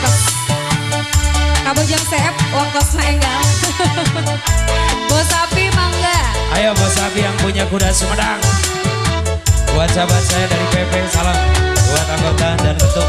Katos Kabojang Seep Wakos Naenggal Bos Api mangga. Ayo Bos Api yang punya kuda Sumedang. Buat sahabat saya dari PP Salam Buat anggota dan ketuk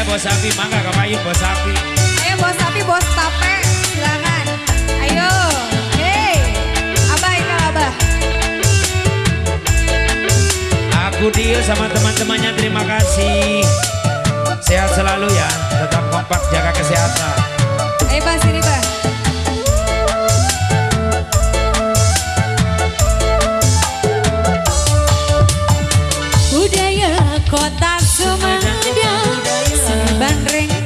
Ayo bos sapi, mangga kau payu bos sapi. Ayo bos sapi, bos tape, silakan. Ayo, hey, abah Eka abah. Aku dia sama teman-temannya, terima kasih. Sehat selalu ya, tetap kompak jaga kesehatan. Ayo pak ini pak. Budaya kota Sumedang Bandreng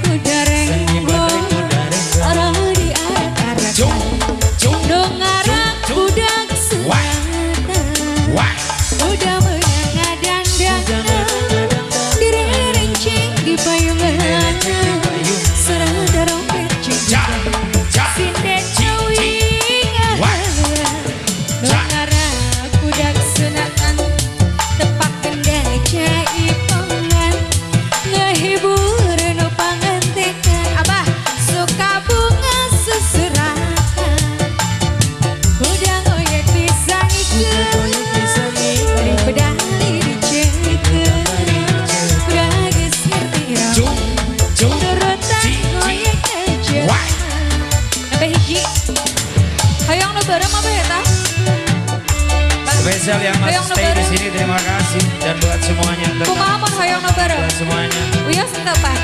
bareng apa ya ta? Spesial yang masih stay di sini terima kasih dan buat semuanya. Kumaha pun hayang no. Buat semuanya. Oh iya, Wios entah pak.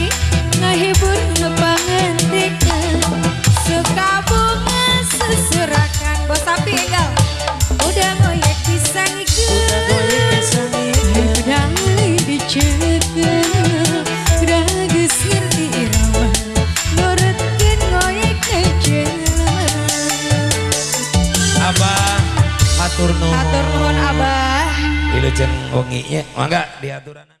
Matur nuwun. Matur nuwun Abah. Wilujeng wengi ya, mangga diaturan.